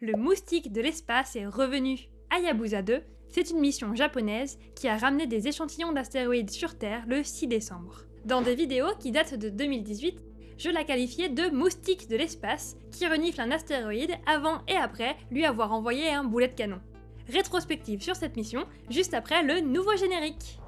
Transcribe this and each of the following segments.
Le moustique de l'espace est revenu. Hayabusa 2, c'est une mission japonaise qui a ramené des échantillons d'astéroïdes sur Terre le 6 décembre. Dans des vidéos qui datent de 2018, je la qualifiais de moustique de l'espace qui renifle un astéroïde avant et après lui avoir envoyé un boulet de canon. Rétrospective sur cette mission, juste après le nouveau générique.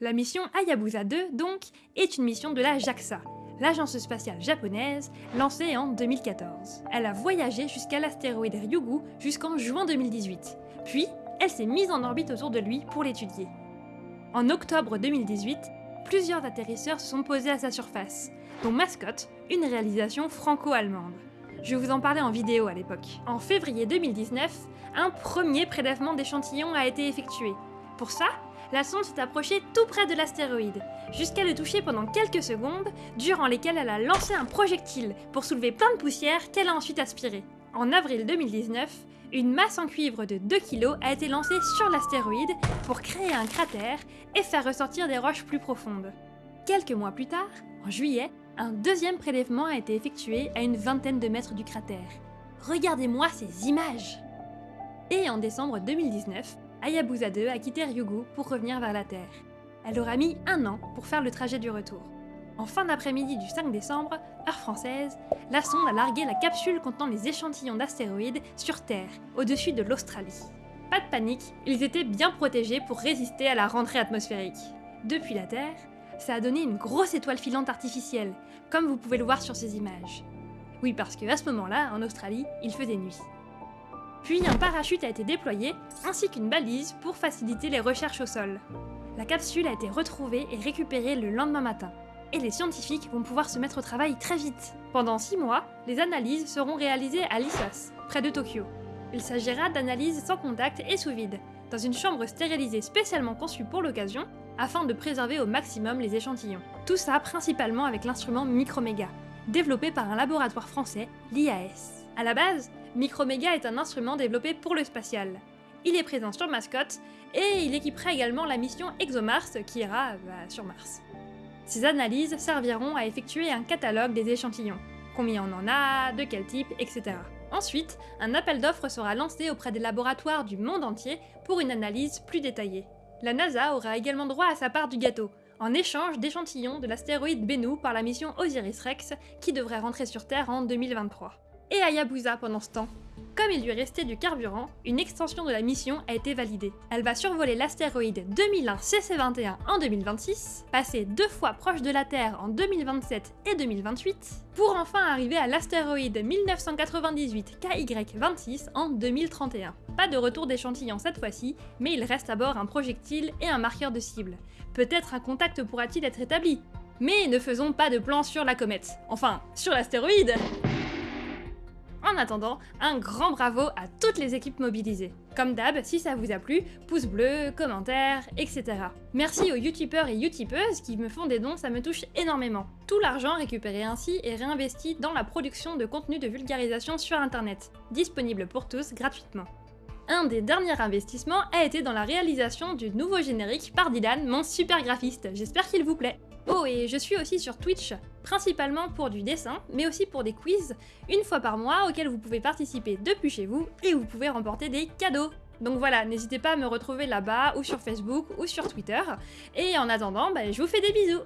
La mission Hayabusa 2, donc, est une mission de la JAXA, l'agence spatiale japonaise, lancée en 2014. Elle a voyagé jusqu'à l'astéroïde Ryugu jusqu'en juin 2018, puis elle s'est mise en orbite autour de lui pour l'étudier. En octobre 2018, plusieurs atterrisseurs se sont posés à sa surface, dont Mascot, une réalisation franco-allemande. Je vous en parlais en vidéo à l'époque. En février 2019, un premier prélèvement d'échantillons a été effectué. Pour ça, la sonde s'est approchée tout près de l'astéroïde, jusqu'à le toucher pendant quelques secondes, durant lesquelles elle a lancé un projectile pour soulever plein de poussière qu'elle a ensuite aspiré. En avril 2019, une masse en cuivre de 2 kg a été lancée sur l'astéroïde pour créer un cratère et faire ressortir des roches plus profondes. Quelques mois plus tard, en juillet, un deuxième prélèvement a été effectué à une vingtaine de mètres du cratère. Regardez-moi ces images Et en décembre 2019, Hayabusa 2 a quitté Ryugu pour revenir vers la Terre. Elle aura mis un an pour faire le trajet du retour. En fin d'après-midi du 5 décembre, heure française, la sonde a largué la capsule contenant les échantillons d'astéroïdes sur Terre, au-dessus de l'Australie. Pas de panique, ils étaient bien protégés pour résister à la rentrée atmosphérique. Depuis la Terre, ça a donné une grosse étoile filante artificielle, comme vous pouvez le voir sur ces images. Oui, parce qu'à ce moment-là, en Australie, il faisait nuit. Puis un parachute a été déployé, ainsi qu'une balise pour faciliter les recherches au sol. La capsule a été retrouvée et récupérée le lendemain matin. Et les scientifiques vont pouvoir se mettre au travail très vite. Pendant 6 mois, les analyses seront réalisées à Lissos, près de Tokyo. Il s'agira d'analyses sans contact et sous vide, dans une chambre stérilisée spécialement conçue pour l'occasion, afin de préserver au maximum les échantillons. Tout ça principalement avec l'instrument Microméga, développé par un laboratoire français, l'IAS. À la base, Microméga est un instrument développé pour le spatial. Il est présent sur Mascot, et il équipera également la mission ExoMars qui ira bah, sur Mars. Ces analyses serviront à effectuer un catalogue des échantillons, combien on en a, de quel type, etc. Ensuite, un appel d'offres sera lancé auprès des laboratoires du monde entier pour une analyse plus détaillée. La NASA aura également droit à sa part du gâteau, en échange d'échantillons de l'astéroïde Bennu par la mission Osiris-Rex qui devrait rentrer sur Terre en 2023 et Hayabusa pendant ce temps. Comme il lui restait du carburant, une extension de la mission a été validée. Elle va survoler l'astéroïde 2001 CC21 en 2026, passer deux fois proche de la Terre en 2027 et 2028, pour enfin arriver à l'astéroïde 1998 KY26 en 2031. Pas de retour d'échantillon cette fois-ci, mais il reste à bord un projectile et un marqueur de cible. Peut-être un contact pourra-t-il être établi mais ne faisons pas de plan sur la comète. Enfin, sur l'astéroïde en attendant, un grand bravo à toutes les équipes mobilisées. Comme d'hab, si ça vous a plu, pouce bleu, commentaires, etc. Merci aux youtubeurs et youtubeuses qui me font des dons, ça me touche énormément. Tout l'argent récupéré ainsi est réinvesti dans la production de contenu de vulgarisation sur internet, disponible pour tous gratuitement. Un des derniers investissements a été dans la réalisation du nouveau générique par Dylan, mon super graphiste, j'espère qu'il vous plaît. Oh, et je suis aussi sur Twitch, principalement pour du dessin, mais aussi pour des quiz, une fois par mois, auxquels vous pouvez participer depuis chez vous, et vous pouvez remporter des cadeaux donc voilà, n'hésitez pas à me retrouver là-bas, ou sur Facebook, ou sur Twitter. Et en attendant, bah, je vous fais des bisous